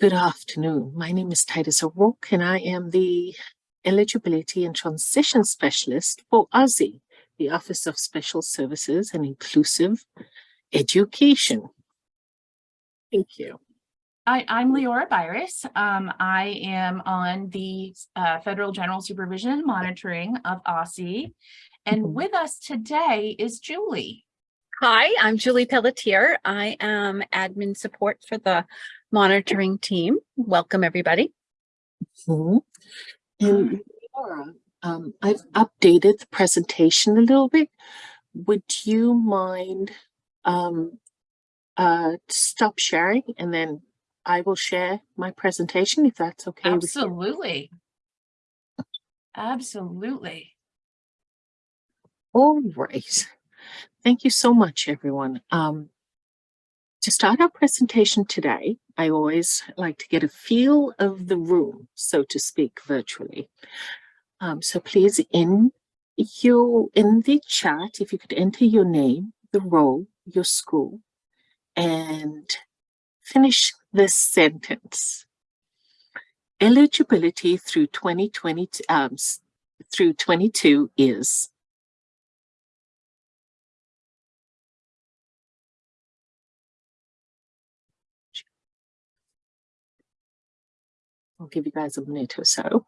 Good afternoon. My name is Titus O'Rourke and I am the Eligibility and Transition Specialist for OSSE, the Office of Special Services and Inclusive Education. Thank you. Hi, I'm Leora Byris. Um, I am on the uh, Federal General Supervision and Monitoring of OSSE. And Mhm. with us today is Julie. Hi, I'm Julie Pelletier. I am admin support for the monitoring team. Welcome, everybody. Mhm. And Laura, um, I've updated the presentation a little bit. Would you mind um, uh, stop sharing and then I will share my presentation if that's okay? Absolutely. Absolutely. All right. Thank you so much, everyone. Um, to start our presentation today, I always like to get a feel of the room, so to speak, virtually. Um, so please, in you in the chat, if you could enter your name, the role, your school, and finish this sentence. Eligibility through 2020 um, through 22 is I'll give you guys a minute or so.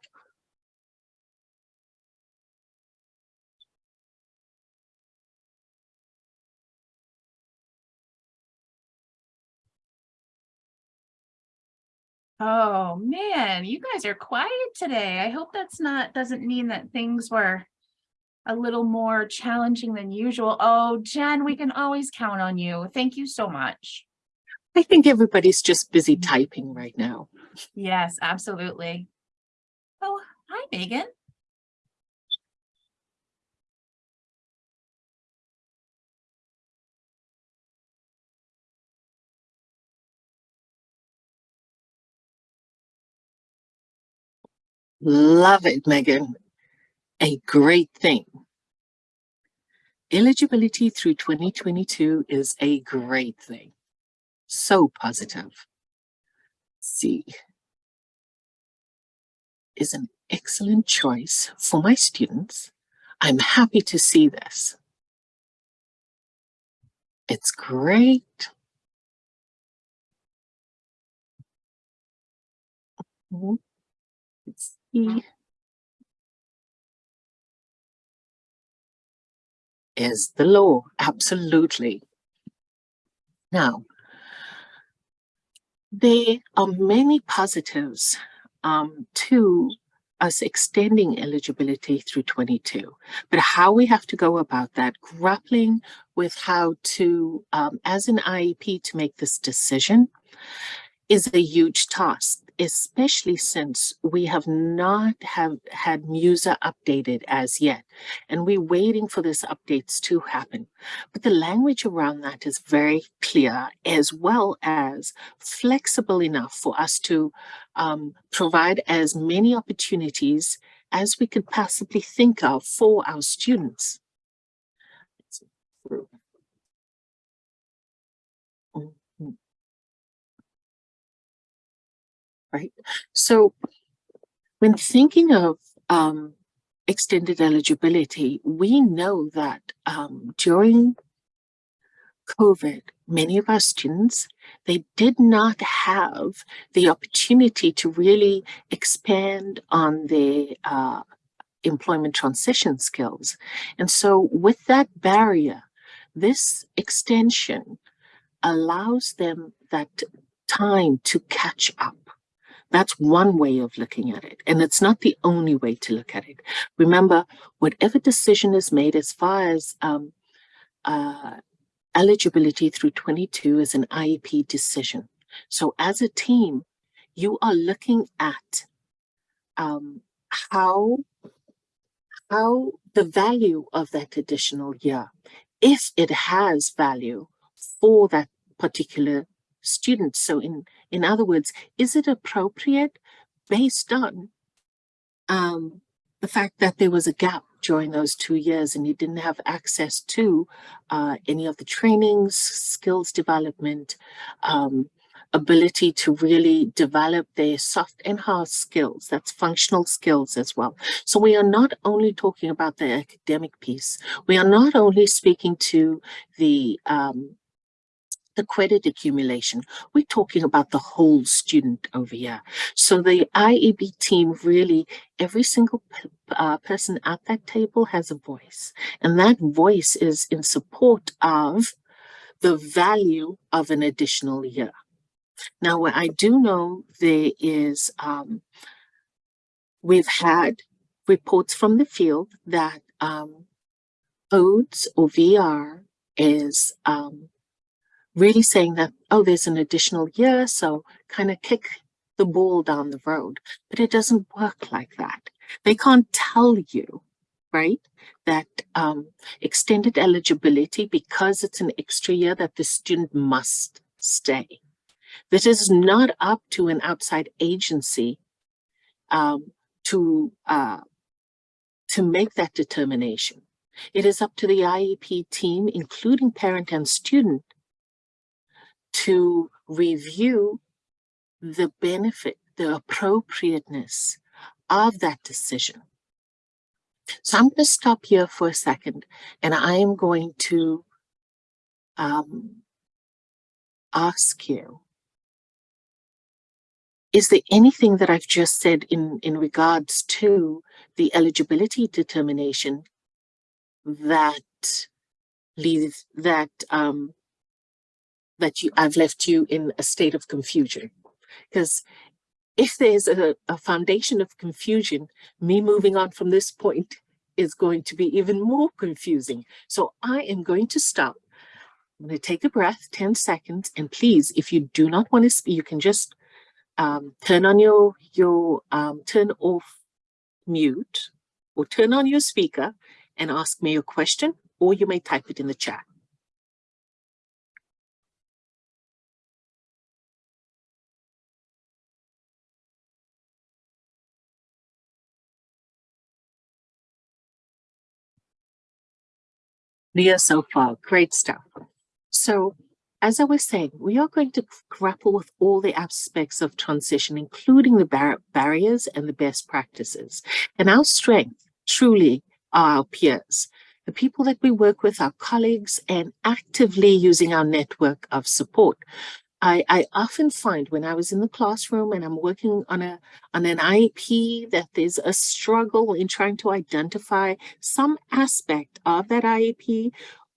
Oh, man, you guys are quiet today. I hope that's not, doesn't mean that things were a little more challenging than usual. Oh, Jen, we can always count on you. Thank you so much. I think everybody's just busy mm-hmm. typing right now. Yes, absolutely. Oh, hi, Megan. Love it, Megan. A great thing. Eligibility through 2022 is a great thing. So positive. C is an excellent choice for my students. I'm happy to see this. It's great. Mhm. It's E is the law. Absolutely. Now, there are many positives um, to us extending eligibility through 22, but how we have to go about that, grappling with how to, um, as an IEP, to make this decision is a huge task, especially since we have not have had MUSER updated as yet, and we're waiting for this updates to happen. But the language around that is very clear, as well as flexible enough for us to um, provide as many opportunities as we could possibly think of for our students. Right. So when thinking of um, extended eligibility, we know that um, during COVID, many of our students, they did not have the opportunity to really expand on their uh, employment transition skills. And so with that barrier, this extension allows them that time to catch up. That's one way of looking at it. And it's not the only way to look at it. Remember, whatever decision is made as far as um, uh, eligibility through 22 is an IEP decision. So as a team, you are looking at um, how, how the value of that additional year, if it has value for that particular student. So in, in other words, is it appropriate based on um, the fact that there was a gap during those two years and you didn't have access to uh, any of the trainings, skills development, um, ability to really develop their soft and hard skills. That's functional skills as well. So we are not only talking about the academic piece. We are not only speaking to the um, the credit accumulation. We're talking about the whole student over here. So the IEP team really, every single uh, person at that table has a voice. And that voice is in support of the value of an additional year. Now, what I do know there is, um, we've had reports from the field that um, ODES or VR is um, really saying that, oh, there's an additional year, so kind of kick the ball down the road. But it doesn't work like that. They can't tell you, right, that um, extended eligibility, because it's an extra year, that the student must stay. This is not up to an outside agency um, to uh, to make that determination. It is up to the IEP team, including parent and student, to review the benefit, the appropriateness of that decision. So I'm going to stop here for a second and I am going to um, ask you, is there anything that I've just said in, in regards to the eligibility determination that leaves that um, that you I've left you in a state of confusion. Because if there's a, a foundation of confusion, me moving on from this point is going to be even more confusing. So I am going to stop. I'm going to take a breath, 10 seconds, and please, if you do not want to speak, you can just um, turn on your, your um, turn off mute or turn on your speaker and ask me a question, or you may type it in the chat. Leah so far, great stuff. So as I was saying, we are going to grapple with all the aspects of transition, including the bar barriers and the best practices. And our strength truly are our peers, the people that we work with, our colleagues, and actively using our network of support. I, I often find when I was in the classroom and I'm working on a on an IEP that there's a struggle in trying to identify some aspect of that IEP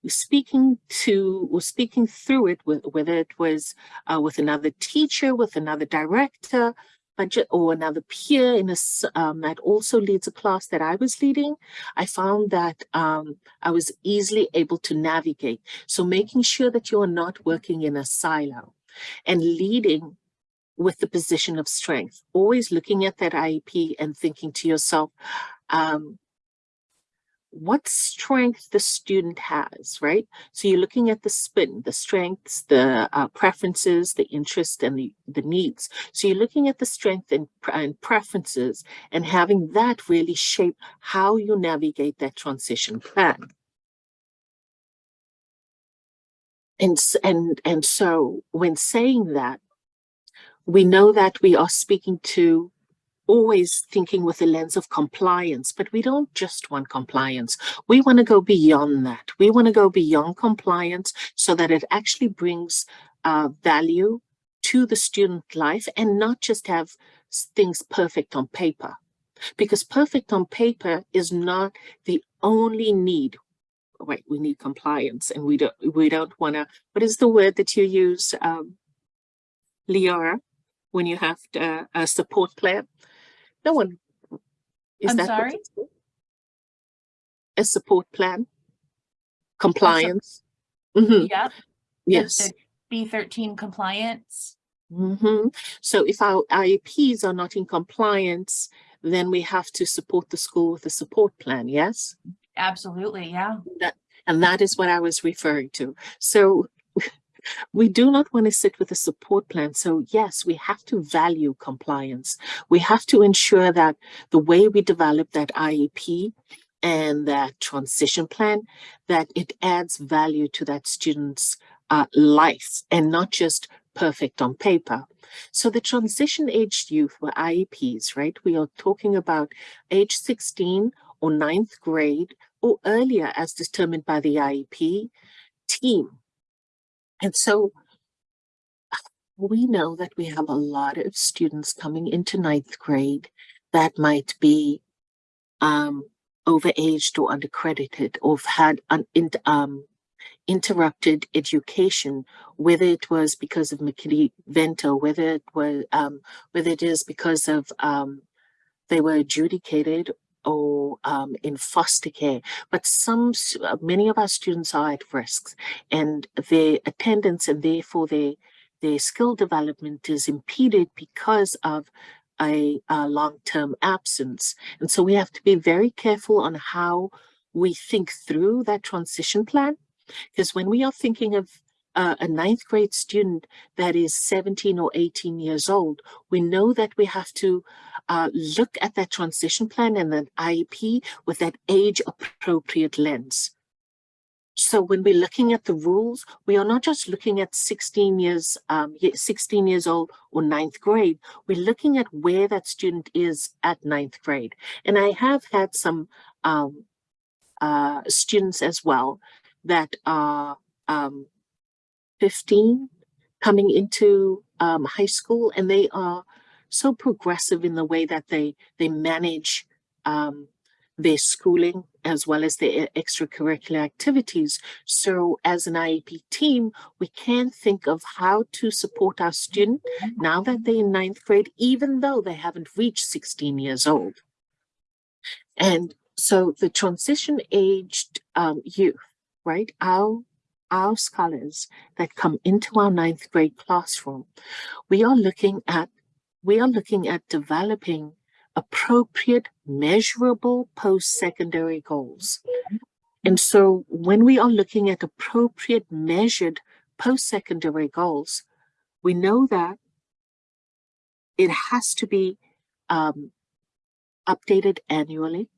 speaking to or speaking through it with whether it was uh, with another teacher with another director budget or another peer in a um, that also leads a class that I was leading, I found that um, I was easily able to navigate. So making sure that you are not working in a silo and leading with the position of strength, always looking at that IEP and thinking to yourself, um, what strength the student has, right? So you're looking at the spin, the strengths, the uh, preferences, the interest, and the, the needs. So you're looking at the strength and, and preferences and having that really shape how you navigate that transition plan. And, and, and so when saying that, we know that we are speaking to always thinking with a lens of compliance, but we don't just want compliance. We want to go beyond that. We want to go beyond compliance so that it actually brings uh, value to the student life and not just have things perfect on paper. Because perfect on paper is not the only need right, we need compliance and we don't we don't want to, what is the word that you use, um, Liara, when you have to, a support plan? No one. Is I'm that sorry? A support plan? Compliance? Mhm, Yep. Yes. B thirteen compliance. Mm -hmm. So if our IEPs are not in compliance, then we have to support the school with a support plan, yes? Absolutely, yeah. That, and that is what I was referring to. So we do not want to sit with a support plan. So yes, we have to value compliance. We have to ensure that the way we develop that IEP and that transition plan, that it adds value to that student's uh, life and not just perfect on paper. So the transition aged youth were IEPs, right? We are talking about age 16 or ninth grade or earlier as determined by the IEP team. And so we know that we have a lot of students coming into ninth grade that might be um, overaged or undercredited or have had an um, interrupted education, whether it was because of McKinney-Vento, whether it was um, whether it is because of um, they were adjudicated or um, in foster care, but some, uh, many of our students are at risks and their attendance and therefore their, their skill development is impeded because of a, a long-term absence. And so we have to be very careful on how we think through that transition plan. Because when we are thinking of uh, a ninth grade student that is 17 or 18 years old, we know that we have to uh, look at that transition plan and the IEP with that age appropriate lens. So when we're looking at the rules, we are not just looking at 16 years, um, 16 years old or ninth grade. We're looking at where that student is at ninth grade. And I have had some um, uh, students as well that are um, 15 coming into um, high school and they are so progressive in the way that they they manage um, their schooling as well as their extracurricular activities. So as an IEP team, we can think of how to support our student now that they're in ninth grade, even though they haven't reached 16 years old. And so the transition aged um, youth, right? Our, our scholars that come into our ninth grade classroom, we are looking at, we are looking at developing appropriate, measurable post-secondary goals. And so when we are looking at appropriate measured post-secondary goals, we know that it has to be um, updated annually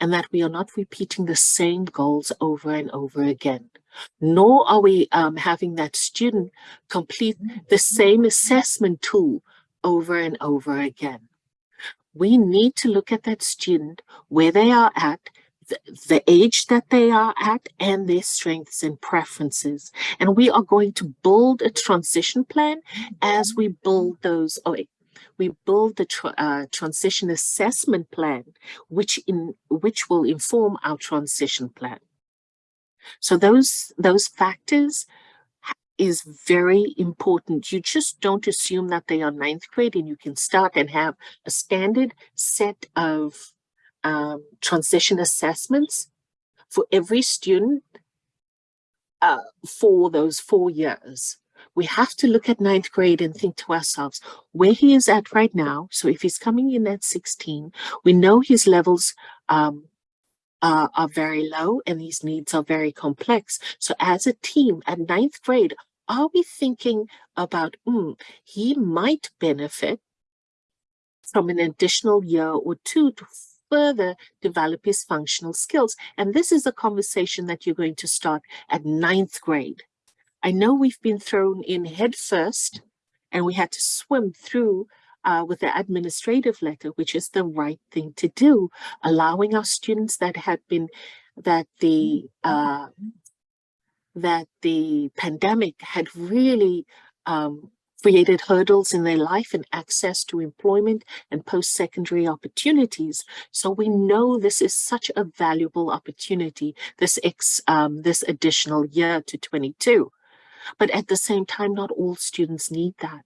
and that we are not repeating the same goals over and over again. Nor are we um, having that student complete the same assessment tool over and over again. We need to look at that student where they are at, the, age that they are at, and their strengths and preferences. And we are going to build a transition plan as we build those, oh, we build the tr- uh, transition assessment plan, which in which will inform our transition plan. So those those factors is very important. You just don't assume that they are ninth grade and you can start and have a standard set of um, transition assessments for every student uh, for those four years. We have to look at ninth grade and think to ourselves where he is at right now. So if he's coming in at 16, we know his levels um, uh, are very low and these needs are very complex. So as a team at ninth grade, are we thinking about, mm, he might benefit from an additional year or two to further develop his functional skills? And this is a conversation that you're going to start at ninth grade. I know we've been thrown in head first and we had to swim through uh, with the administrative letter, which is the right thing to do, allowing our students that had been, that the, uh, that the pandemic had really um, created hurdles in their life and access to employment and post-secondary opportunities. So we know this is such a valuable opportunity, this ex, um, this additional year to 22. But at the same time, not all students need that.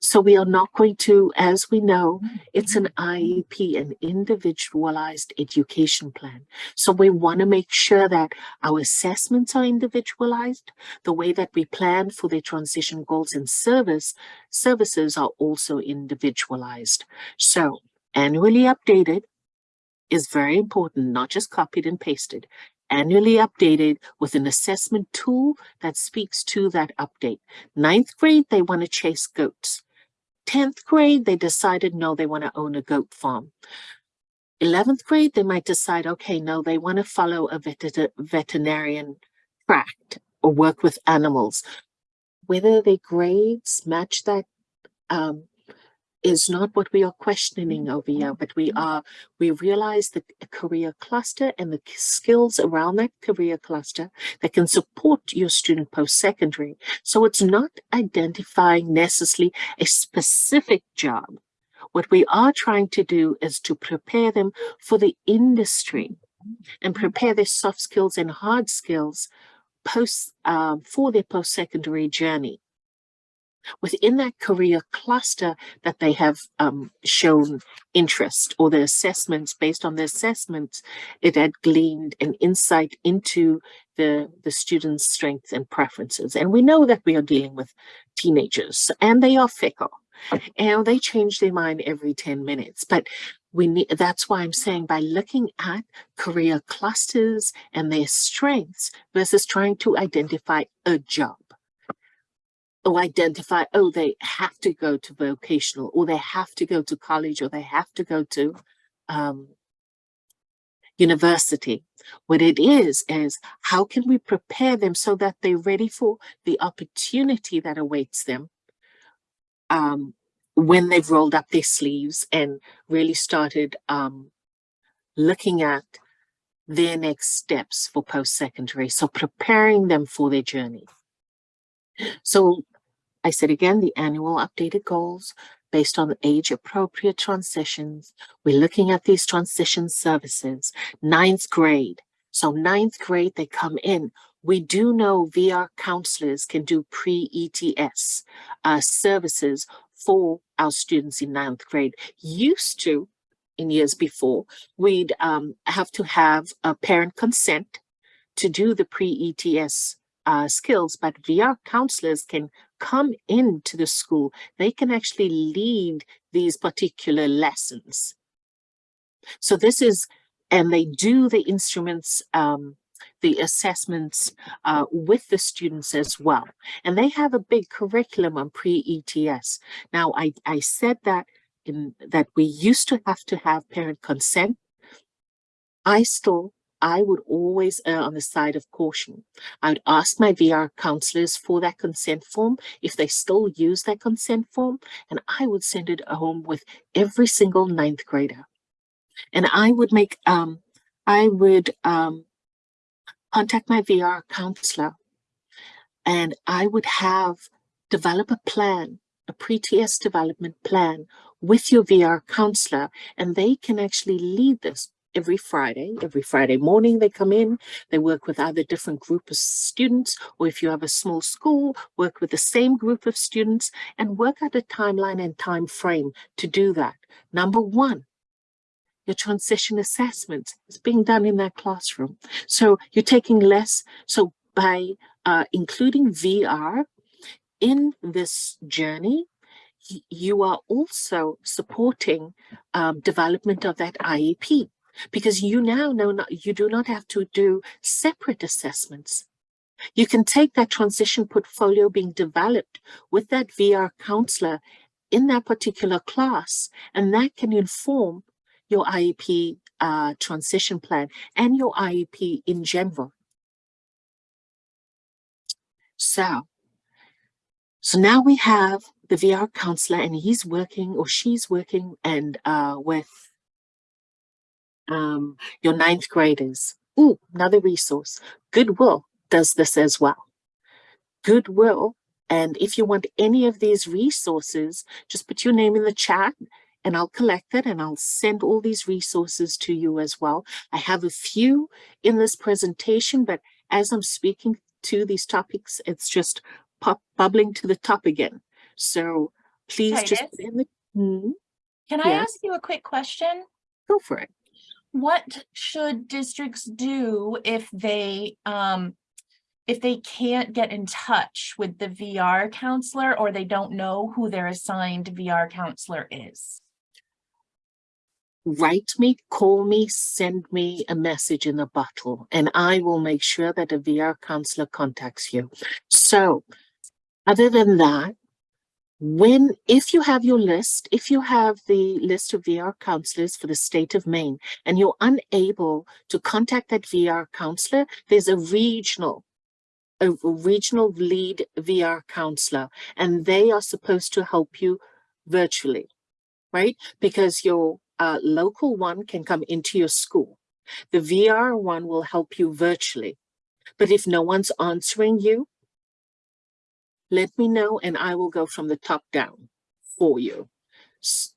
So we are not going to, as we know, it's an mm-hmm. IEP, an individualized education plan. So we want to make sure that our assessments are individualized, the way that we plan for their transition goals and service services are also individualized. So annually updated is very important, not just copied and pasted. Annually updated with an assessment tool that speaks to that update. Ninth grade, they want to chase goats. 10th grade, they decided no, they want to own a goat farm. 11th grade, they might decide, okay, no, they want to follow a veter- veterinarian tract or work with animals. whether their grades match that um, is not what we are questioning mm-hmm. over here, but we mm-hmm. are, we realize that a career cluster and the skills around that career cluster that can support your student post-secondary. So it's not identifying necessarily a specific job. What we are trying to do is to prepare them for the industry and mm-hmm. prepare their soft skills and hard skills post um, for their post-secondary journey within that career cluster that they have um, shown interest or the assessments based on the assessments, it had gleaned an insight into the, the students' strengths and preferences. And we know that we are dealing with teenagers and they are fickle and they change their mind every 10 minutes. But we need, that's why I'm saying by looking at career clusters and their strengths versus trying to identify a job or identify, oh, they have to go to vocational, or they have to go to college, or they have to go to um, university. What it is, is how can we prepare them so that they're ready for the opportunity that awaits them um, when they've rolled up their sleeves and really started um, looking at their next steps for post-secondary. So preparing them for their journey. So I said again, the annual updated goals based on age appropriate transitions. We're looking at these transition services, ninth grade. So ninth grade, they come in. We do know VR counselors can do pre-ETS uh, services for our students in ninth grade. Used to, in years before, we'd um, have to have a parent consent to do the pre-ETS uh, skills, but VR counselors can come into the school. They can actually lead these particular lessons. So this is, and they do the instruments, um, the assessments uh, with the students as well. And they have a big curriculum on pre-ETS. Now, I, I said that in that we used to have to have parent consent. I still I would always err on the side of caution. I would ask my VR counselors for that consent form, if they still use that consent form, and I would send it home with every single ninth grader. And I would make, um, I would um, contact my VR counselor and I would have develop a plan, a pre-ETS development plan with your VR counselor, and they can actually lead this every Friday. Every Friday morning they come in, they work with either different group of students, or if you have a small school, work with the same group of students and work out a timeline and time frame to do that. Number one, your transition assessment is being done in that classroom. So you're taking less. So by uh, including VR in this journey, you are also supporting um, development of that IEP because you now know not, you do not have to do separate assessments. You can take that transition portfolio being developed with that VR counselor in that particular class, and that can inform your IEP uh, transition plan and your IEP in general. So, so now we have the VR counselor and he's working or she's working and uh, with um, your ninth graders. Ooh, another resource. Goodwill does this as well. Goodwill. And if you want any of these resources, just put your name in the chat and I'll collect it and I'll send all these resources to you as well. I have a few in this presentation, but as I'm speaking to these topics, it's just pop bubbling to the top again. So please just put in the, hmm, Can I Yes. ask you a quick question? go for it. What should districts do if they, um, if they can't get in touch with the VR counselor or they don't know who their assigned VR counselor is? write me, call me, send me a message in a bottle, and I will make sure that a VR counselor contacts you. So other than that, when, if you have your list, if you have the list of VR counselors for the state of Maine and you're unable to contact that VR counselor, there's a regional a regional lead VR counselor, and they are supposed to help you virtually, right? Because your uh, local one can come into your school. The VR one will help you virtually. But if no one's answering you, let me know and I will go from the top down for you. S-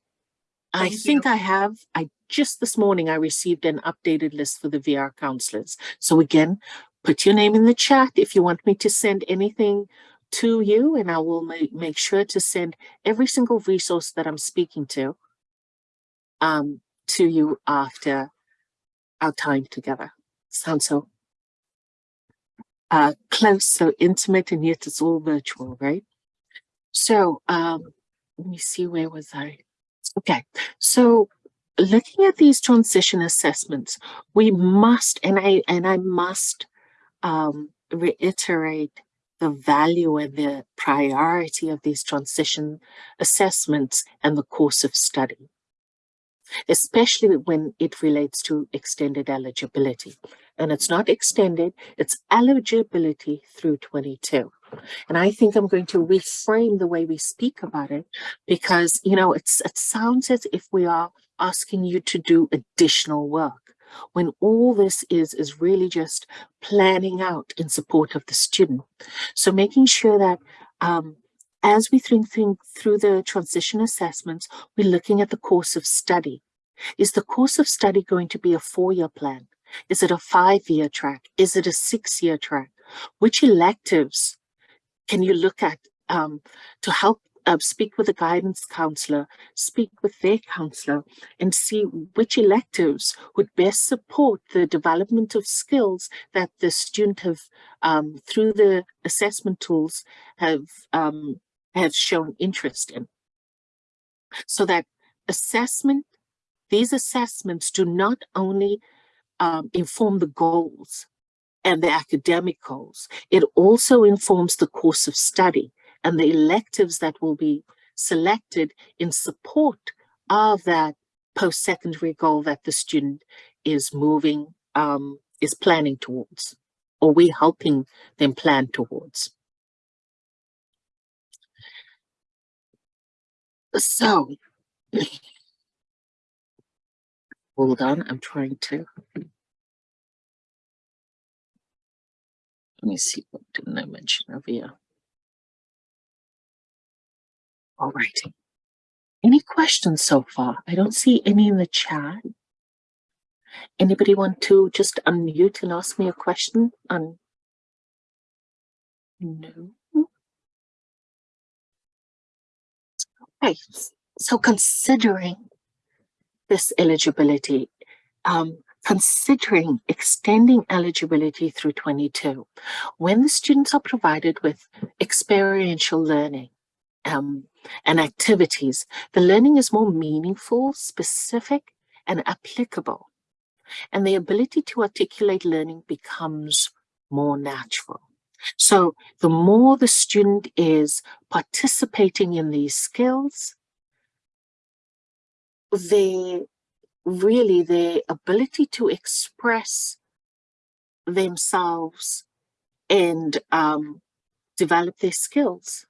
I Thank think I have, I just this morning, I received an updated list for the VR counselors. So again, put your name in the chat if you want me to send anything to you and I will make, make sure to send every single resource that I'm speaking to um, to you after our time together. Sounds so uh, close, so intimate, and yet it's all virtual, right? So um, let me see, where was I? Okay, so looking at these transition assessments, we must, and I and I must um, reiterate the value and the priority of these transition assessments and the course of study, especially when it relates to extended eligibility. And it's not extended, it's eligibility through 22. And I think I'm going to reframe the way we speak about it because, you know, it's, it sounds as if we are asking you to do additional work when all this is, is really just planning out in support of the student. So making sure that um, as we think, think through the transition assessments, we're looking at the course of study. Is the course of study going to be a four-year plan? Is it a five-year track? Is it a six-year track? Which electives can you look at um, to help uh, speak with a guidance counselor, speak with their counselor, and see which electives would best support the development of skills that the student have, um, through the assessment tools, have um, have shown interest in. So that assessment, these assessments do not only um, inform the goals and the academic goals, it also informs the course of study and the electives that will be selected in support of that post-secondary goal that the student is moving, um, is planning towards, or we're helping them plan towards. So, hold on, I'm trying to. Let me see, what didn't I mention over here? All righty. Any questions so far? I don't see any in the chat. Anybody want to just unmute and ask me a question on? No. Okay, so considering this eligibility, um, considering extending eligibility through 22, when the students are provided with experiential learning, um, and activities, the learning is more meaningful, specific, and applicable. And the ability to articulate learning becomes more natural. So the more the student is participating in these skills, they really their ability to express themselves and um, develop their skills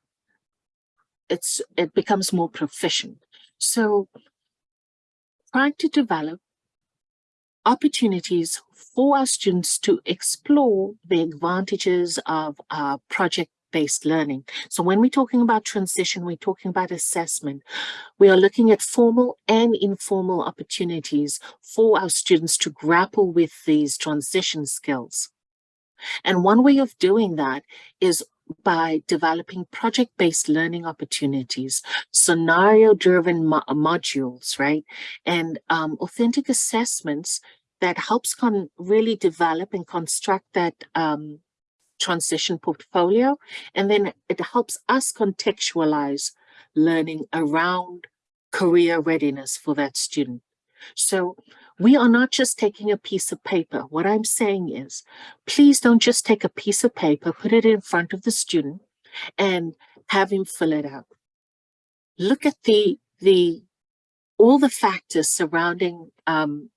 it's it becomes more proficient. So trying to develop opportunities for our students to explore the advantages of uh, project-based learning. So when we're talking about transition, we're talking about assessment. We are looking at formal and informal opportunities for our students to grapple with these transition skills. And one way of doing that is by developing project-based learning opportunities, scenario-driven mo modules, right? And um, authentic assessments that helps con really develop and construct that um, transition portfolio. And then it helps us contextualize learning around career readiness for that student. So we are not just taking a piece of paper. What I'm saying is, please don't just take a piece of paper, put it in front of the student and have him fill it out. Look at the, the all the factors surrounding um,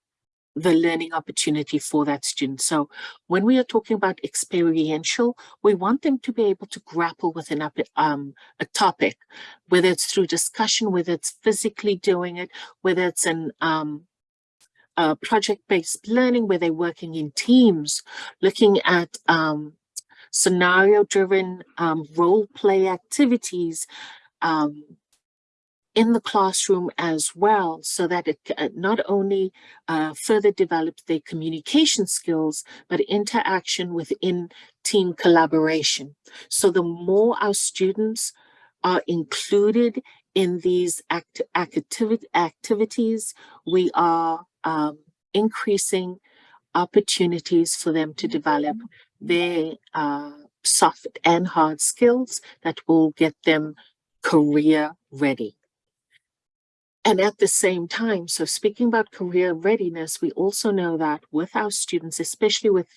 the learning opportunity for that student. So when we are talking about experiential, we want them to be able to grapple with an, um, a topic, whether it's through discussion, whether it's physically doing it, whether it's an um, project-based learning where they're working in teams, looking at um, scenario-driven um, role play activities um, in the classroom as well, so that it uh, not only uh, further develops their communication skills, but interaction within team collaboration. So the more our students are included in these act activities, we are um, increasing opportunities for them to develop their uh, soft and hard skills that will get them career ready. And at the same time, so speaking about career readiness, we also know that with our students, especially with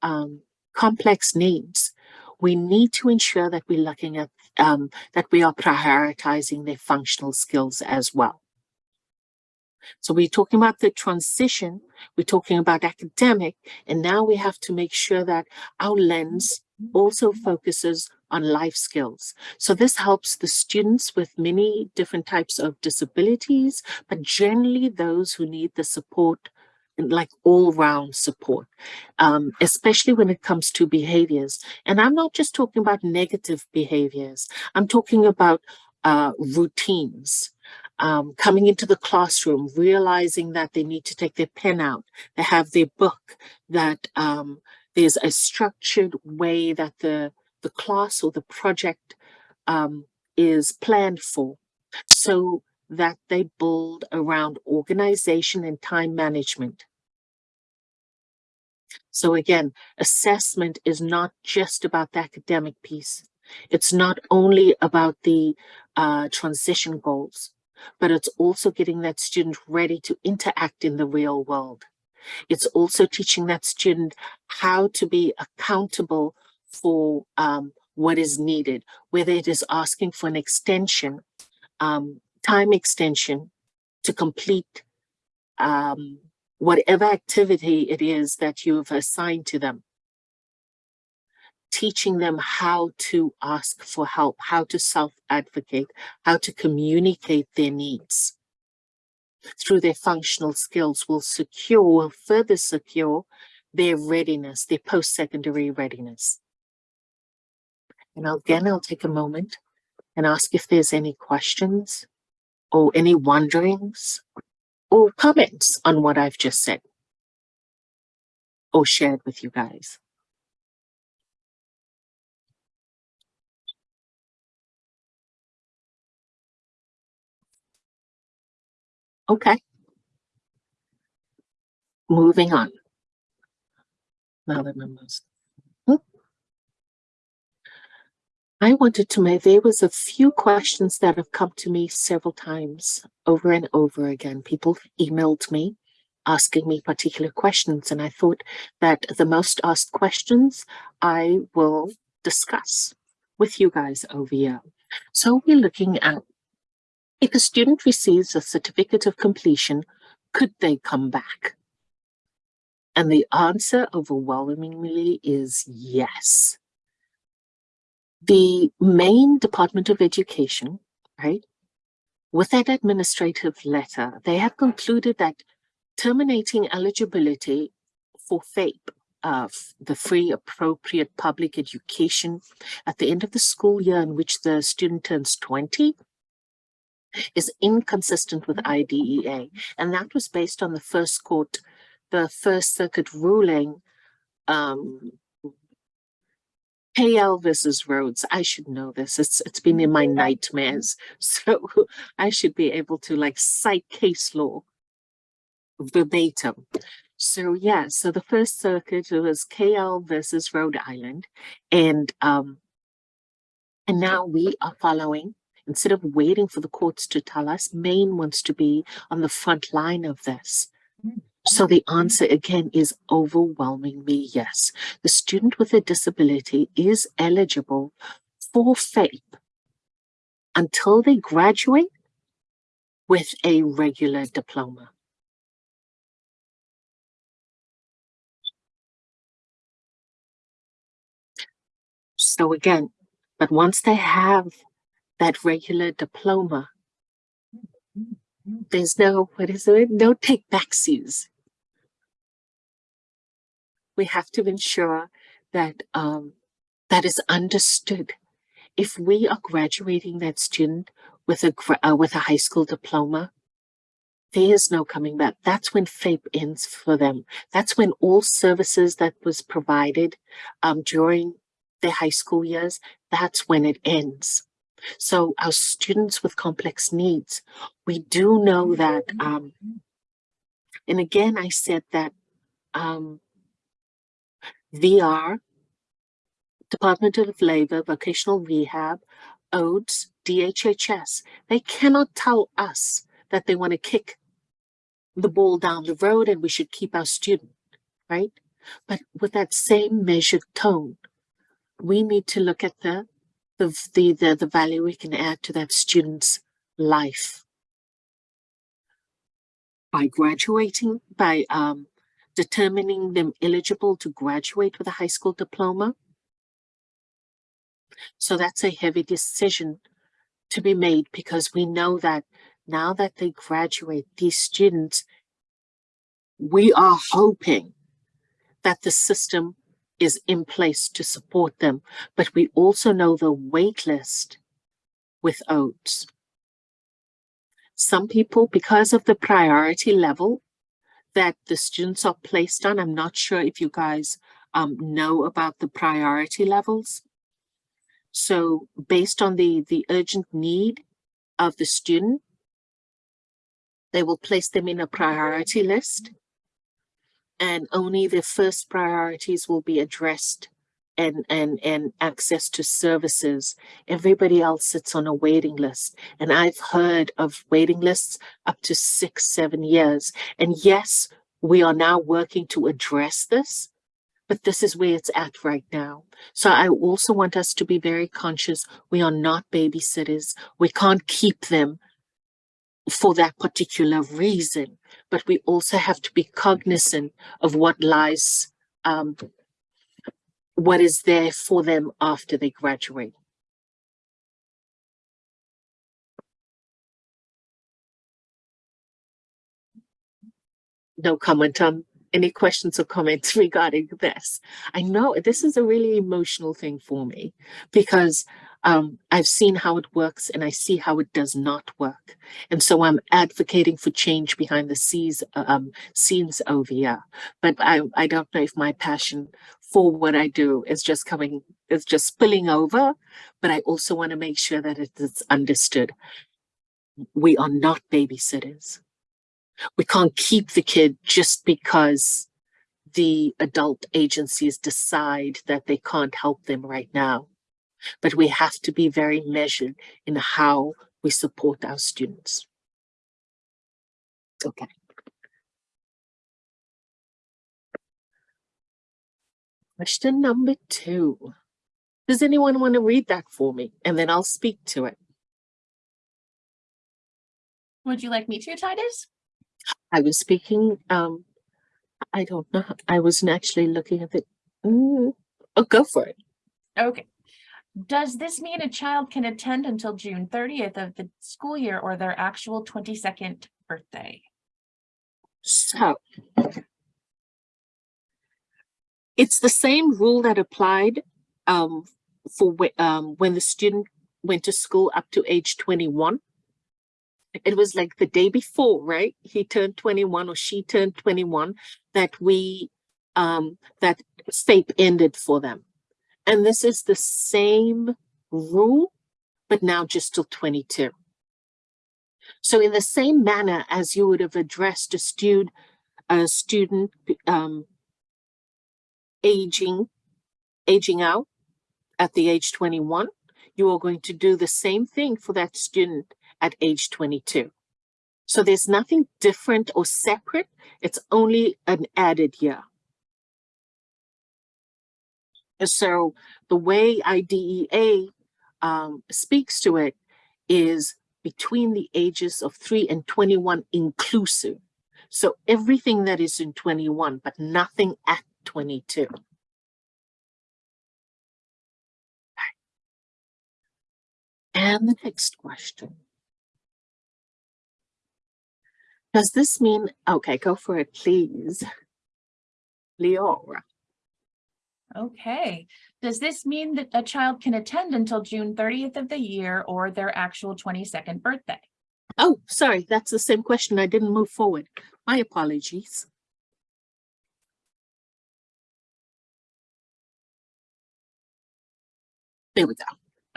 um, complex needs, we need to ensure that we're looking at um, that we are prioritizing their functional skills as well. So we're talking about the transition, we're talking about academic, and now we have to make sure that our lens also focuses on life skills. So this helps the students with many different types of disabilities, but generally those who need the support like all round support, um, especially when it comes to behaviors. And I'm not just talking about negative behaviors. I'm talking about uh, routines, um, coming into the classroom, realizing that they need to take their pen out, they have their book, that um, there's a structured way that the, the class or the project um, is planned for so that they build around organization and time management. So again, assessment is not just about the academic piece. It's not only about the uh, transition goals, but it's also getting that student ready to interact in the real world. It's also teaching that student how to be accountable for um, what is needed, whether it is asking for an extension, um, time extension to complete um, whatever activity it is that you've assigned to them. Teaching them how to ask for help, how to self-advocate, how to communicate their needs through their functional skills will secure, will further secure their readiness, their post-secondary readiness. And again, I'll take a moment and ask if there's any questions or any wonderings or comments on what I've just said or shared with you guys. Okay. Moving on. Now the numbers. Hmm. I wanted to make, there was a few questions that have come to me several times over and over again. People emailed me asking me particular questions and I thought that the most asked questions I will discuss with you guys over here. So we're looking at if a student receives a certificate of completion, could they come back? And the answer overwhelmingly is yes. The Maine Department of Education, right, with that administrative letter, they have concluded that terminating eligibility for FAPE, uh, the free appropriate public education at the end of the school year in which the student turns 20 is inconsistent with IDEA. And that was based on the first court, the First Circuit ruling, um, KL versus Rhodes. I should know this. It's it's been in my nightmares. So I should be able to like cite case law verbatim. So yeah, so the First Circuit was KL versus Rhode Island. And um and now we are following Instead of waiting for the courts to tell us, Maine wants to be on the front line of this. So the answer again is overwhelmingly yes. The student with a disability is eligible for FAPE until they graduate with a regular diploma. So again, but once they have that regular diploma, there's no, what is it, no take backsies. We have to ensure that um, that is understood. If we are graduating that student with a uh, with a high school diploma, there is no coming back. That's when FAPE ends for them. That's when all services that was provided um, during their high school years, that's when it ends. So our students with complex needs, we do know that, um, and again, I said that um, VR, Department of Labor, Vocational Rehab, OADS, DHHS, they cannot tell us that they want to kick the ball down the road and we should keep our student, right? But with that same measured tone, we need to look at the the the the, value we can add to that student's life by graduating by um determining them eligible to graduate with a high school diploma so that's a heavy decision to be made because we know that now that they graduate these students we are hoping that the system is in place to support them, but we also know the wait list with OADS. Some people, because of the priority level that the students are placed on, I'm not sure if you guys um, know about the priority levels. So based on the, the urgent need of the student, they will place them in a priority list and only the first priorities will be addressed and, and, and access to services. Everybody else sits on a waiting list. And I've heard of waiting lists up to six, seven years. And yes, we are now working to address this, but this is where it's at right now. So I also want us to be very conscious. We are not babysitters. We can't keep them for that particular reason, but we also have to be cognizant of what lies, um, what is there for them after they graduate. No comment on any questions or comments regarding this. I know this is a really emotional thing for me because um, I've seen how it works and I see how it does not work. And so I'm advocating for change behind the scenes, um, scenes over here. But I, I don't know if my passion for what I do is just coming, is just spilling over, but I also want to make sure that it is understood. We are not babysitters. We can't keep the kid just because the adult agencies decide that they can't help them right now but we have to be very measured in how we support our students. Okay. Question number two. Does anyone want to read that for me? And then I'll speak to it. Would you like me to, Titus? I was speaking, um, I don't know. I wasn't actually looking at it. Mm, oh, go for it. Okay. Does this mean a child can attend until June thirtieth of the school year or their actual twenty-second birthday? So it's the same rule that applied um, for um, when the student went to school up to age 21. It was like the day before, right? He turned 21 or she turned 21 that we um, that FAPE ended for them. And this is the same rule, but now just till 22. So in the same manner as you would have addressed a student, a student um, aging, aging out at the age 21, you are going to do the same thing for that student at age 22. So there's nothing different or separate. It's only an added year. So the way IDEA um, speaks to it is between the ages of 3 and 21 inclusive. So everything that is in 21, but nothing at 22. And the next question. Does this mean, okay, go for it, please. Leora. Okay, does this mean that a child can attend until June thirtieth of the year or their actual twenty-second birthday? Oh, sorry, that's the same question. I didn't move forward. My apologies. There we go.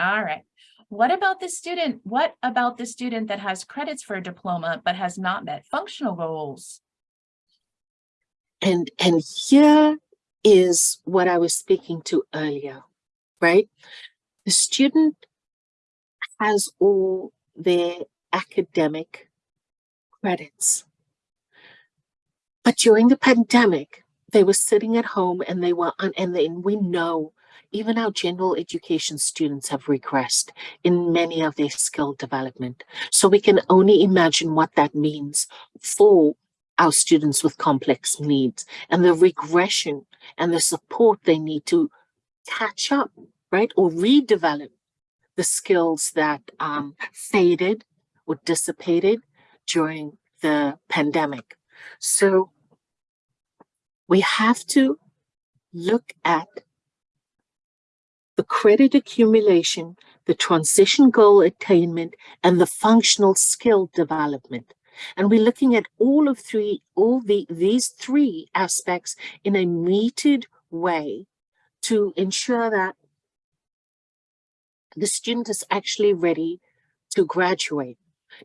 All right. What about the student? What about the student that has credits for a diploma but has not met functional goals? And, and here is what I was speaking to earlier, right? The student has all their academic credits. But during the pandemic, they were sitting at home and they were, and then we know even our general education students have regressed in many of their skill development. So we can only imagine what that means for our students with complex needs and the regression and the support they need to catch up, right? Or redevelop the skills that um, faded or dissipated during the pandemic. So we have to look at the credit accumulation, the transition goal attainment, and the functional skill development. And we're looking at all of three, all the these three aspects in a metered way to ensure that the student is actually ready to graduate.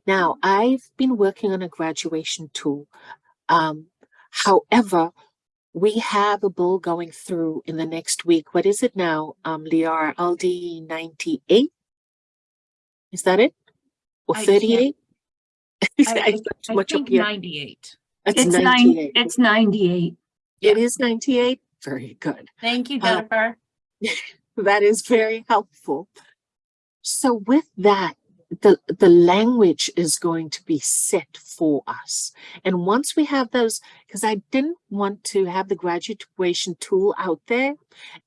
Now, I've been working on a graduation tool. Um, however, we have a bill going through in the next week. What is it now, um, Leora? LD 98? Is that it? Or 38? I- I've got too I much up think ninety-eight. It's It's nine, 98. it's ninety-eight. It is 98? Very good. Thank you, Uh, Jennifer. That is very helpful. So with that, the, the language is going to be set for us. And once we have those, because I didn't want to have the graduation tool out there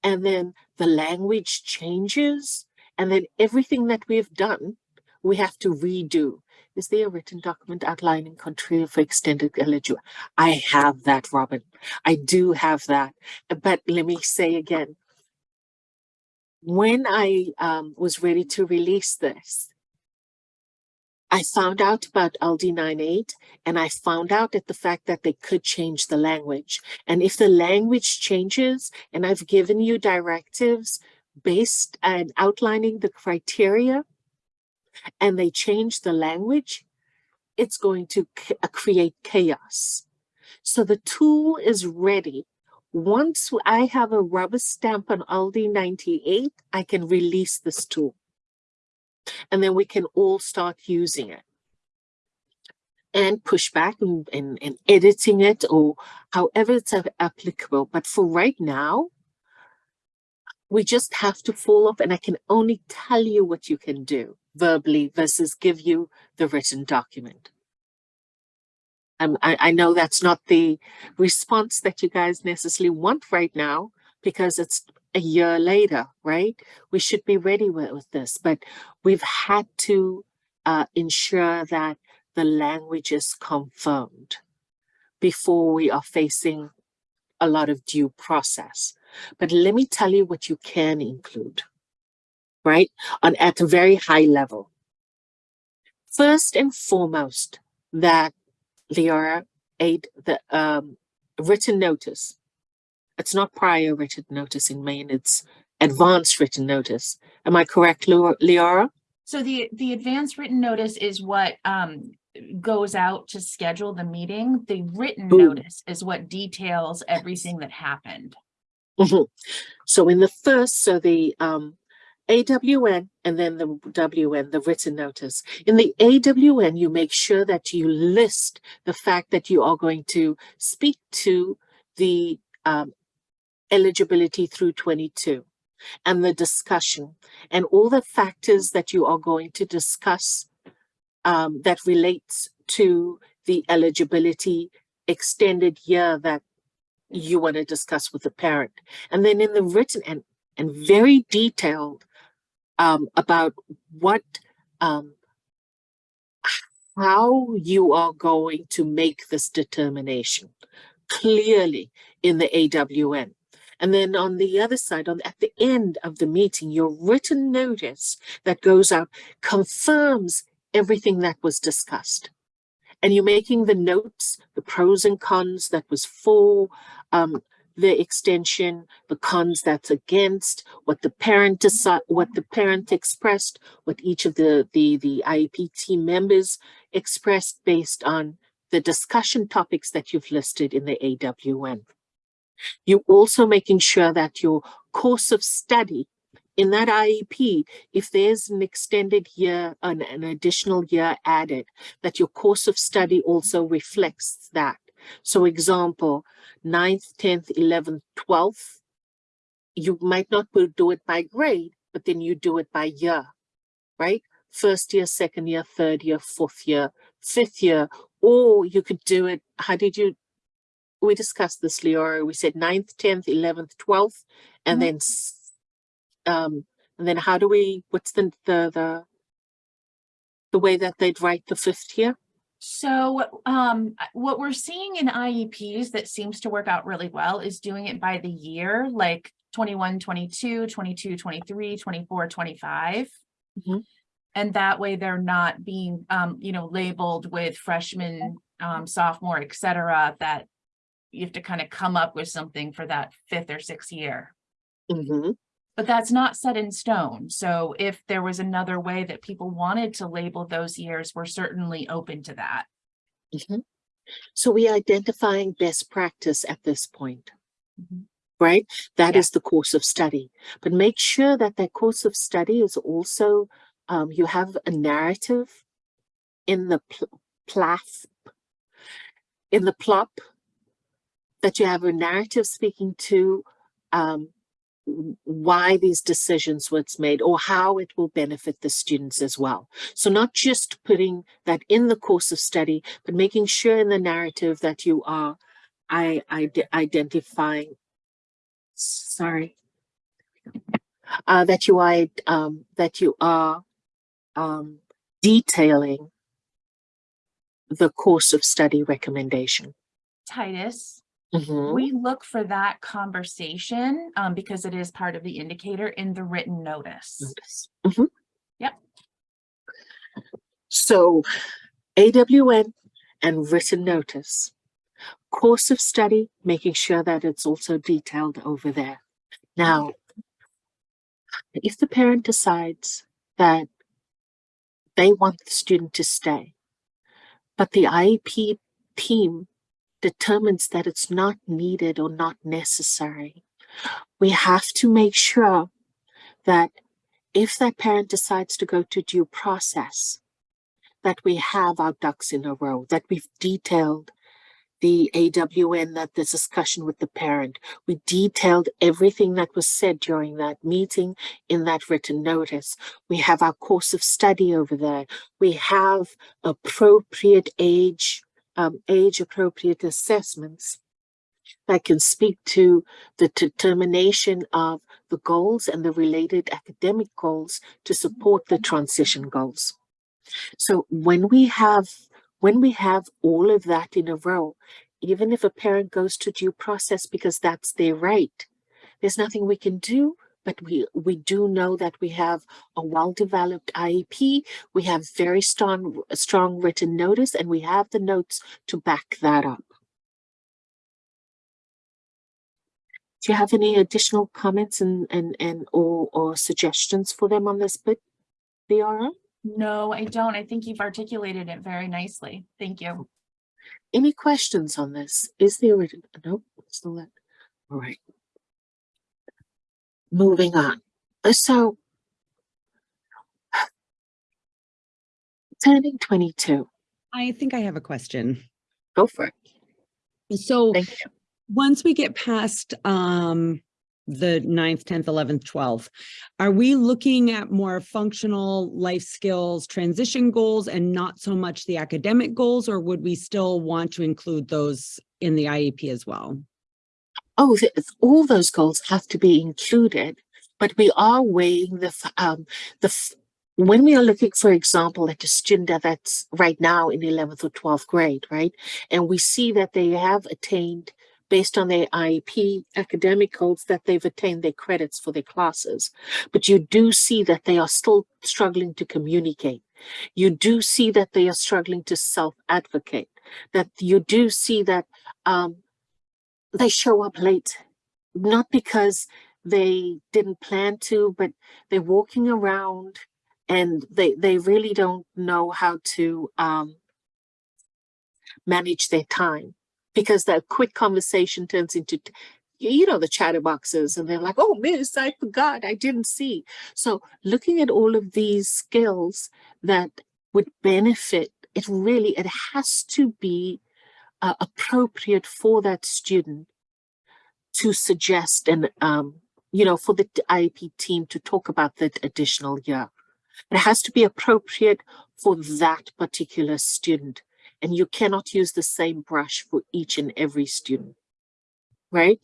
and then the language changes and then everything that we've done, we have to redo. Is there a written document outlining criteria for extended eligibility? I have that, Robin. I do have that. But let me say again, when I um, was ready to release this, I found out about LD 98 and I found out that the fact that they could change the language. And if the language changes, and I've given you directives based and outlining the criteria, and they change the language, it's going to uh, create chaos. So the tool is ready once I have a rubber stamp on LD 98, I can release this tool. And then we can all start using it. And push back and, and, and editing it or however it's applicable. But for right now, we just have to fall off and I can only tell you what you can do verbally versus give you the written document. Um, I, I know that's not the response that you guys necessarily want right now because it's a year later, right? We should be ready with, with this, but we've had to uh, ensure that the language is confirmed before we are facing a lot of due process. But let me tell you what you can include, right? On at a very high level. First and foremost, that Leora aid the um written notice. It's not prior written notice in Maine, it's advanced written notice. Am I correct, Leora? So the, the advanced written notice is what um goes out to schedule the meeting. The written Ooh. notice is what details everything that happened. Mhm. So in the first, so the um AWN and then the WN, the written notice. In the AWN, you make sure that you list the fact that you are going to speak to the um eligibility through 22 and the discussion and all the factors that you are going to discuss um, that relates to the eligibility extended year that you want to discuss with the parent. And then in the written and, and very detailed um, about what um, how you are going to make this determination clearly in the AWN. And then on the other side, on at the end of the meeting, your written notice that goes out confirms everything that was discussed. And you're making the notes, the pros and cons that was for um, the extension, the cons that's against, what the parent what the parent expressed, what each of the the the IEP team members expressed based on the discussion topics that you've listed in the AWN. You're also making sure that your course of study in that IEP, if there's an extended year, an, an additional year added, that your course of study also reflects that. So example, 9th, 10th, 11th, 12th, you might not do it by grade, but then you do it by year, right? First year, second year, third year, fourth year, fifth year, or you could do it, how did you, we discussed this, Leora, we said 9th, 10th, 11th, 12th, and Mhm. then, um, and then how do we, what's the, the, the, the way that they'd write the fifth year? So um, what we're seeing in IEPs that seems to work out really well is doing it by the year, like 21, 22, 22, 23, 24, 25. Mhm. And that way they're not being, um, you know, labeled with freshman, um, sophomore, et cetera, that you have to kind of come up with something for that fifth or sixth year. Mm-hmm. But that's not set in stone. So if there was another way that people wanted to label those years, we're certainly open to that. Mhm. So we are identifying best practice at this point, Mhm. right? That Yeah. is the course of study, but make sure that that course of study is also, um, you have a narrative in the pl- in the plop, that you have a narrative speaking to, um, why these decisions was made or how it will benefit the students as well. So not just putting that in the course of study, but making sure in the narrative that you are I, ide- identifying, sorry, uh, that you are, um, that you are um, detailing the course of study recommendation. Titus, Mhm. we look for that conversation um, because it is part of the indicator in the written notice. Notice. Mhm. Yep. So AWN and written notice. Course of study, making sure that it's also detailed over there. Now, if the parent decides that they want the student to stay, but the IEP team determines that it's not needed or not necessary, we have to make sure that if that parent decides to go to due process, that we have our ducks in a row, that we've detailed the AWN, that the discussion with the parent. We detailed everything that was said during that meeting in that written notice. We have our course of study over there. We have appropriate age, um, age appropriate assessments that can speak to the determination of the goals and the related academic goals to support the transition goals. So when we have when we have all of that in a row, even if a parent goes to due process because that's their right, there's nothing we can do. But we we do know that we have a well-developed IEP, we have very strong strong written notice, and we have the notes to back that up. Do you have any additional comments and and and or or suggestions for them on this bit, Leora? No, I don't. I think you've articulated it very nicely. Thank you. Any questions on this? Is the original? Nope, still that. All right. Moving on. Uh, So turning 22, I think I have a question. go for it. So once we get past um the ninth, tenth, eleventh, twelfth, are we looking at more functional life skills, transition goals and not so much the academic goals, or would we still want to include those in the IEP as well? Oh, all those goals have to be included, but we are weighing the, um, the, when we are looking, for example, at a student that's right now in 11th or 12th grade, right? And we see that they have attained, based on their IEP academic goals, that they've attained their credits for their classes. But you do see that they are still struggling to communicate. You do see that they are struggling to self-advocate, that you do see that um, they show up late, not because they didn't plan to, but they're walking around and they, they really don't know how to um, manage their time because that quick conversation turns into, you know, the chatterboxes and they're like, oh, miss, I forgot, I didn't see. So looking at all of these skills that would benefit, it really, it has to be uh, appropriate for that student to suggest and, um, you know, for the IEP team to talk about that additional year. It has to be appropriate for that particular student. And you cannot use the same brush for each and every student, right?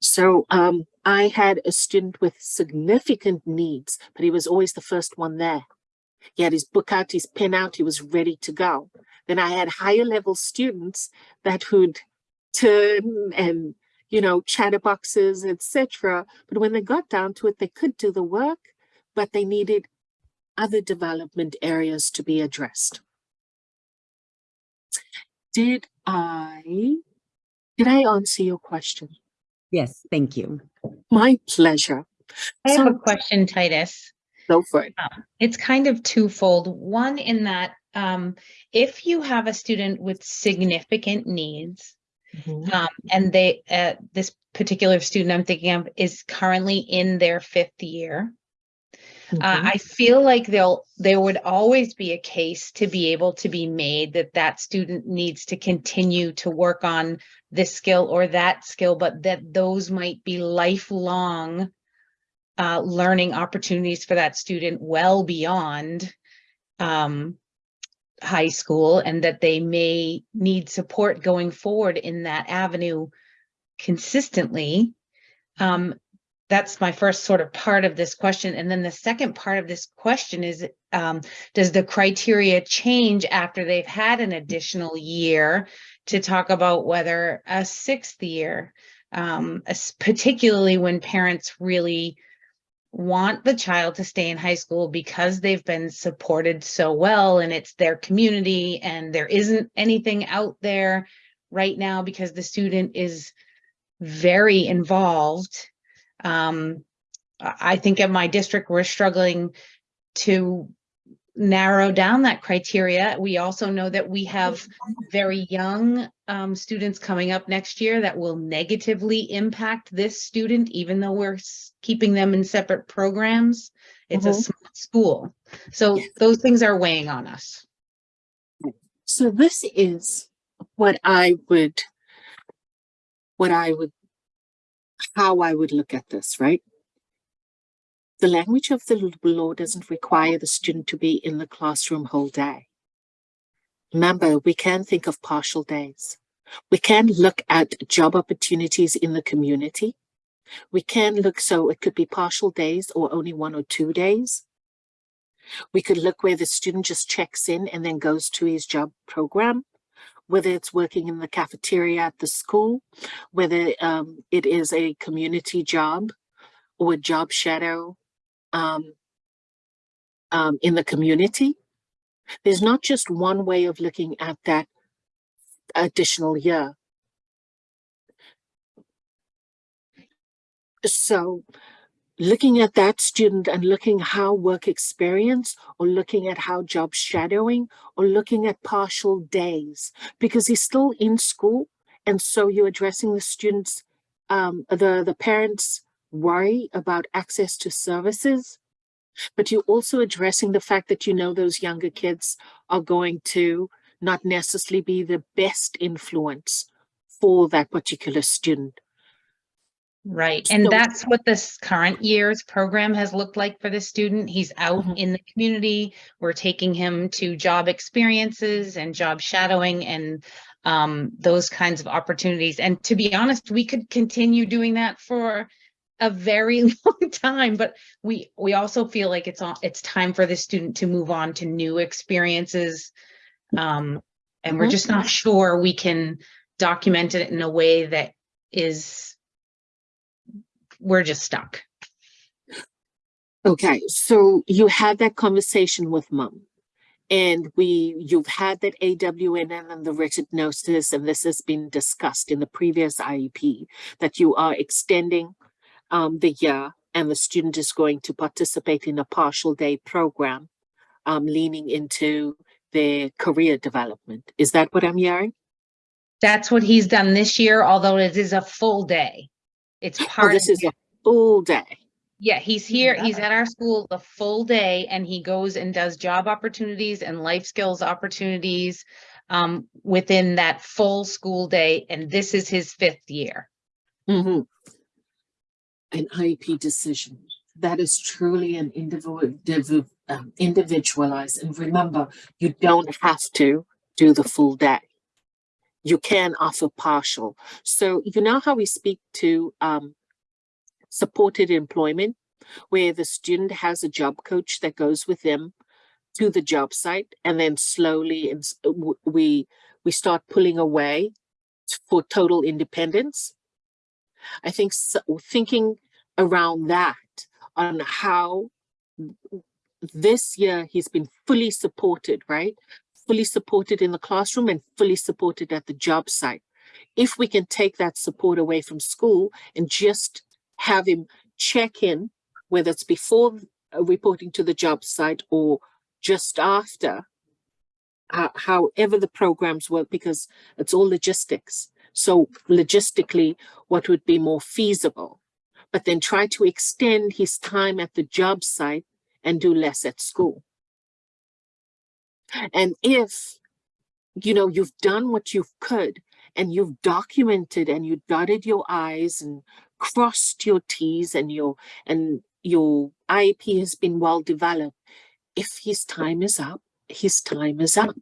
So um, I had a student with significant needs, but he was always the first one there. He had his book out, his pen out, he was ready to go. Then I had higher level students that would turn and, you know, chatterboxes, etc. But when they got down to it, they could do the work, but they needed other development areas to be addressed. Did I, did I answer your question? Yes, thank you. My pleasure. I have a question, Titus. Go for it. Um, it's kind of twofold. One in that um, if you have a student with significant needs, Mhm. um, and they, uh, this particular student I'm thinking of is currently in their fifth year, uh, Mhm. I feel like they'll, there would always be a case to be able to be made that that student needs to continue to work on this skill or that skill, but that those might be lifelong uh, learning opportunities for that student well beyond um, high school and that they may need support going forward in that avenue consistently. Um, that's my first sort of part of this question. And then the second part of this question is, um, does the criteria change after they've had an additional year to talk about whether a sixth year, um, particularly when parents really want the child to stay in high school because they've been supported so well and it's their community and there isn't anything out there right now because the student is very involved. Um, I think in my district, we're struggling to narrow down that criteria. We also know that we have very young um, students coming up next year that will negatively impact this student, even though we're keeping them in separate programs. It's a Mhm. small school. So those things are weighing on us. So this is what I would, what I would, how I would look at this, right? The language of the law doesn't require the student to be in the classroom whole day. Remember, we can think of partial days. We can look at job opportunities in the community. We can look, so it could be partial days or only one or two days. We could look where the student just checks in and then goes to his job program, whether it's working in the cafeteria at the school, whether um, it is a community job or a job shadow um, um, in the community. There's not just one way of looking at that additional year. So looking at that student and looking how work experience or looking at how job shadowing or looking at partial days because he's still in school and so you're addressing the students um, the the parents worry about access to services but you're also addressing the fact that you know those younger kids are going to not necessarily be the best influence for that particular student Right, and So- that's what this current year's program has looked like for the student. He's out Mhm. in the community. We're taking him to job experiences and job shadowing and um, those kinds of opportunities. And to be honest, we could continue doing that for a very long time, but we, we also feel like it's on, it's time for the student to move on to new experiences. Um, and we're Mhm. just not sure we can document it in a way that is, we're just stuck. Okay, so you had that conversation with mom. And we, you've had that AWN and the written notice, and this has been discussed in the previous IEP, that you are extending um, the year and the student is going to participate in a partial day program, um, leaning into their career development. Is that what I'm hearing? That's what he's done this year, although it is a full day. It's Oh, part of this is a full day. Yeah, he's here, he's at our school the full day and he goes and does job opportunities and life skills opportunities um, within that full school day, and this is his fifth year. Mm-hmm. An IEP decision. That is truly an um, individualized. And remember, you don't have to do the full day. You can offer partial. So you know how we speak to um, supported employment, where the student has a job coach that goes with them to the job site, and then slowly we we start pulling away for total independence. I think so, thinking around that on how this year he's been fully supported, right? Fully supported in the classroom and fully supported at the job site. If we can take that support away from school and just have him check in, whether it's before uh, reporting to the job site or just after, ho- however the programs work, because it's all logistics. So logistically, what would be more feasible? But then try to extend his time at the job site and do less at school. And if, you know, you've done what you could and you've documented and you dotted your I's and crossed your T's and your, and your IEP has been well developed, if his time is up, his time is up.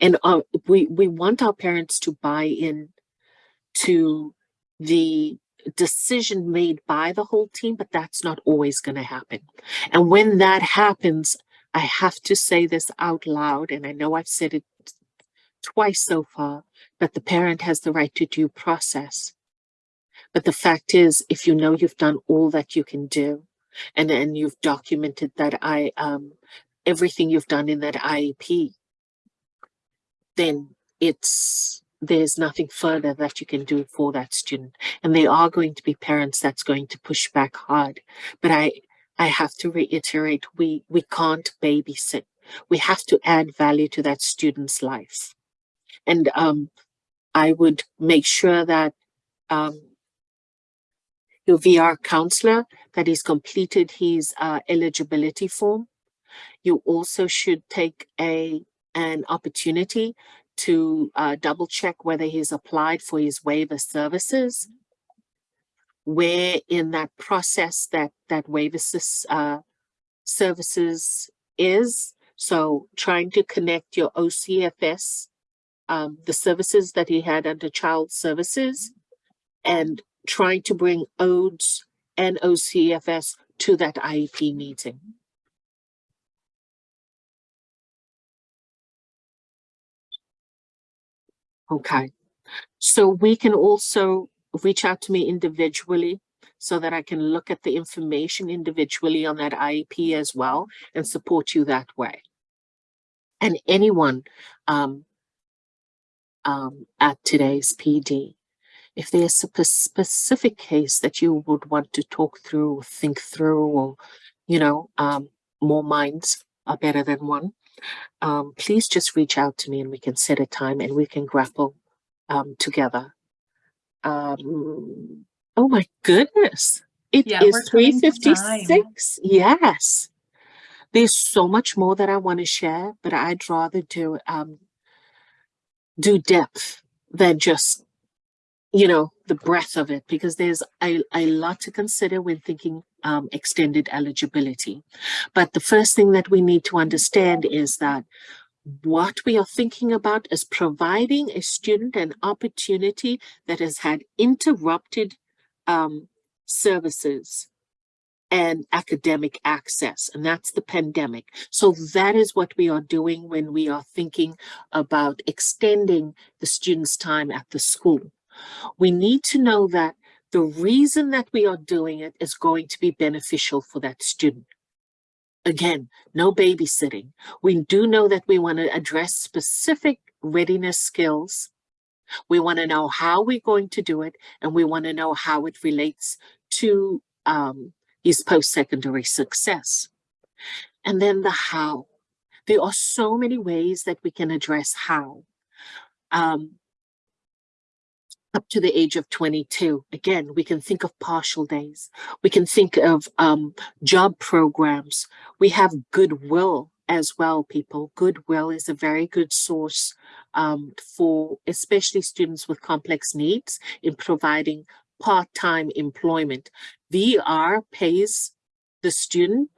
And uh, we, we want our parents to buy in to the decision made by the whole team, but that's not always going to happen. And when that happens, I have to say this out loud, and I know I've said it twice so far, but the parent has the right to due process. But the fact is, if you know you've done all that you can do, and then you've documented that I um everything you've done in that IEP, then it's there's nothing further that you can do for that student. And there are going to be parents that's going to push back hard. But I I have to reiterate, we we can't babysit. We have to add value to that student's life. And um I would make sure that um your VR counselor that he's completed his uh, eligibility form. You also should take a an opportunity to uh, double check whether he's applied for his waiver services. Where in that process that that waiver uh, services is. So trying to connect your OCFS, um, the services that he had under child services, and trying to bring OADS and OCFS to that IEP meeting. Okay, so we can also reach out to me individually so that I can look at the information individually on that IEP as well and support you that way. And anyone um, um, at today's PD, if there's a specific case that you would want to talk through, think through, or, you know, um, more minds are better than one, um, please just reach out to me and we can set a time and we can grapple um, together. Um, oh my goodness. It Yeah, is we're coming to 356. Yes. There's so much more that I want to share, but I'd rather do um do depth than just you know the breadth of it because there's a, a lot to consider when thinking um, extended eligibility but the first thing that we need to understand is that what we are thinking about is providing a student an opportunity that has had interrupted um, services and academic access, and that's the pandemic. So that is what we are doing when we are thinking about extending the students' time at the school. We need to know that the reason that we are doing it is going to be beneficial for that student. Again, no babysitting. We do know that we want to address specific readiness skills. We want to know how we're going to do it, and we want to know how it relates to um, his post-secondary success. And then the how. There are so many ways that we can address how. Um, to the age of 22. Again, we can think of partial days. We can think of um, job programs. We have goodwill as well, people. Goodwill is a very good source um, for especially students with complex needs in providing part-time employment. VR pays the student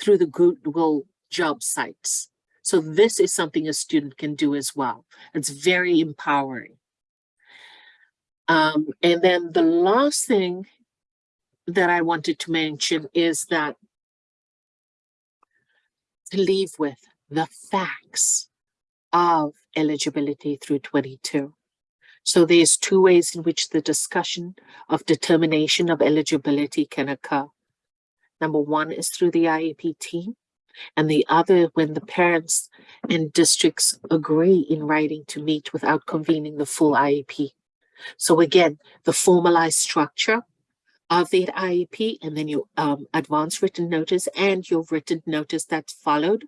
through the Goodwill job sites. So this is something a student can do as well. It's very empowering. Um, and then the last thing that I wanted to mention is that to leave with the facts of eligibility through 22. So there's two ways in which the discussion of determination of eligibility can occur. Number one is through the IEP team, and the other when the parents and districts agree in writing to meet without convening the full IEP. So again, the formalized structure of the IEP and then your um, advanced written notice and your written notice that's followed.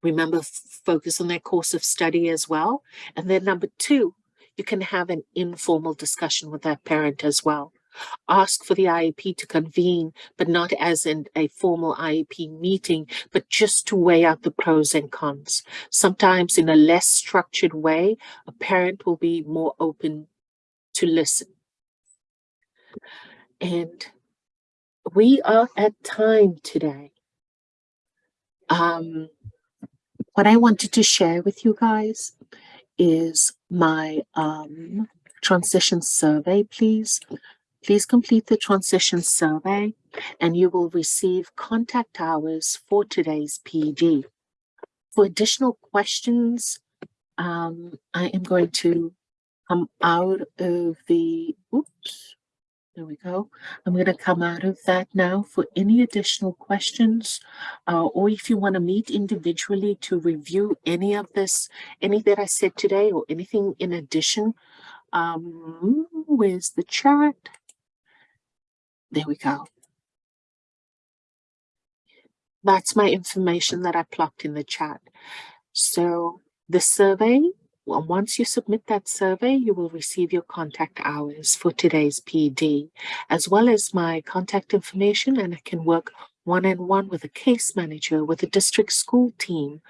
Remember, focus on their course of study as well. And then number two, you can have an informal discussion with that parent as well. Ask for the IEP to convene, but not as in a formal IEP meeting, but just to weigh out the pros and cons. Sometimes in a less structured way, a parent will be more open to listen. And we are at time today. Um, what I wanted to share with you guys is my um, transition survey, please. Please complete the transition survey and you will receive contact hours for today's PD. For additional questions, um, I am going to come out of the, oops, there we go. I'm going to come out of that now for any additional questions, uh, or if you want to meet individually to review any of this, any that I said today or anything in addition. Um, where's the chat? There we go. That's my information that I plucked in the chat. So the survey once you submit that survey, you will receive your contact hours for today's PD, as well as my contact information, and I can work one-on-one -on -one with a case manager, with a district school team,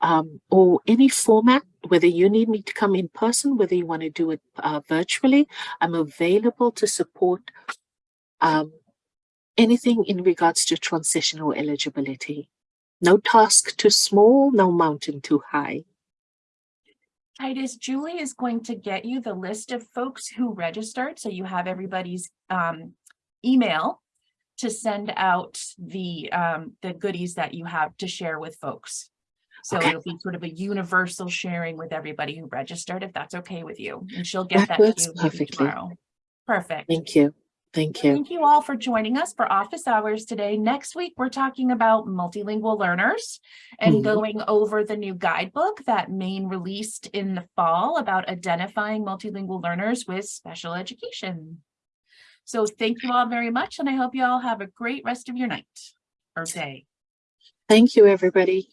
um, or any format, whether you need me to come in person, whether you want to do it uh, virtually, I'm available to support um, anything in regards to transitional eligibility. No task too small, no mountain too high. Titus, Julie is going to get you the list of folks who registered, so you have everybody's um, email to send out the um, the goodies that you have to share with folks. So Okay. it'll be sort of a universal sharing with everybody who registered, if that's okay with you. And she'll get That that to you perfectly. tomorrow. Perfect. Thank you. Thank you. Thank you all for joining us for office hours today. Next week, we're talking about multilingual learners and Mhm. going over the new guidebook that Maine released in the fall about identifying multilingual learners with special education. So thank you all very much, and I hope you all have a great rest of your night or day. Thank you, everybody.